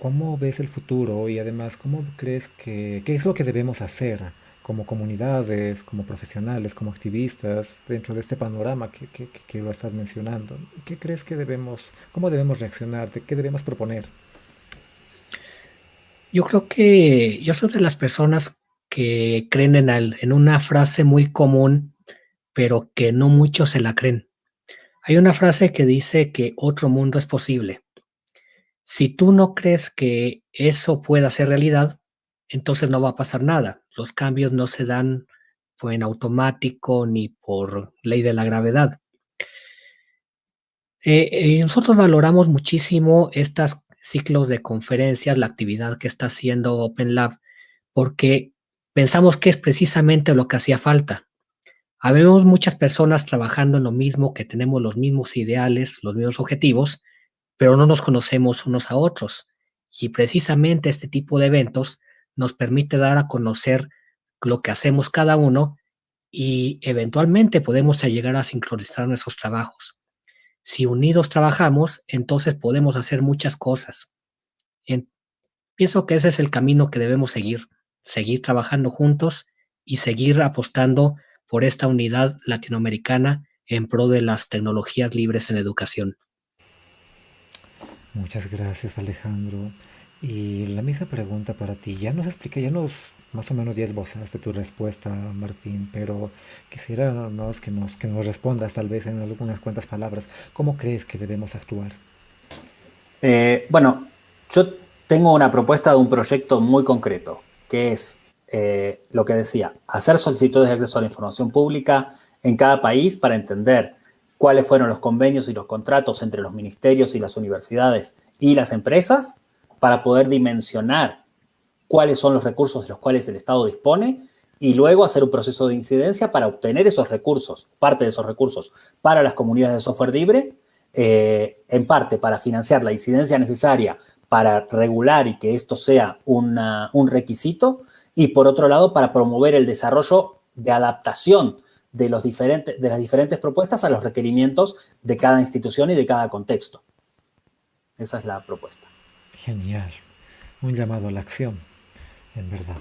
¿cómo ves el futuro y además cómo crees que, qué es lo que debemos hacer como comunidades, como profesionales, como activistas dentro de este panorama que, que, que- lo estás mencionando? ¿Qué crees que debemos, cómo debemos reaccionar, de qué debemos proponer? Yo creo que yo soy de las personas que creen en, el- en una frase muy común, pero que no muchos se la creen. Hay una frase que dice que otro mundo es posible. Si tú no crees que eso pueda ser realidad, entonces no va a pasar nada. Los cambios no se dan en automático ni por ley de la gravedad. Eh, eh, nosotros valoramos muchísimo estos ciclos de conferencias, la actividad que está haciendo Open Lab, porque pensamos que es precisamente lo que hacía falta. Habemos muchas personas trabajando en lo mismo, que tenemos los mismos ideales, los mismos objetivos, pero no nos conocemos unos a otros. Y precisamente este tipo de eventos nos permite dar a conocer lo que hacemos cada uno y eventualmente podemos llegar a sincronizar nuestros trabajos. Si unidos trabajamos, entonces podemos hacer muchas cosas. En- pienso que ese es el camino que debemos seguir, seguir trabajando juntos y seguir apostando por esta unidad latinoamericana en pro de las tecnologías libres en educación. Muchas gracias, Alejandro. Y la misma pregunta para ti. Ya nos expliqué, ya nos más o menos ya esbozaste tu respuesta, Martín, pero quisiera que nos, que nos respondas tal vez en algunas cuantas palabras. ¿Cómo crees que debemos actuar? Eh, bueno, yo tengo una propuesta de un proyecto muy concreto, que es eh, lo que decía, hacer solicitudes de acceso a la información pública en cada país para entender cuáles fueron los convenios y los contratos entre los ministerios y las universidades y las empresas para poder dimensionar cuáles son los recursos de los cuales el Estado dispone y luego hacer un proceso de incidencia para obtener esos recursos, parte de esos recursos, para las comunidades de software libre, eh, en parte para financiar la incidencia necesaria para regular y que esto sea un requisito, y por otro lado, para promover el desarrollo de adaptación de, los diferentes, de las diferentes propuestas a los requerimientos de cada institución y de cada contexto. Esa es la propuesta. Genial. Un llamado a la acción, en verdad.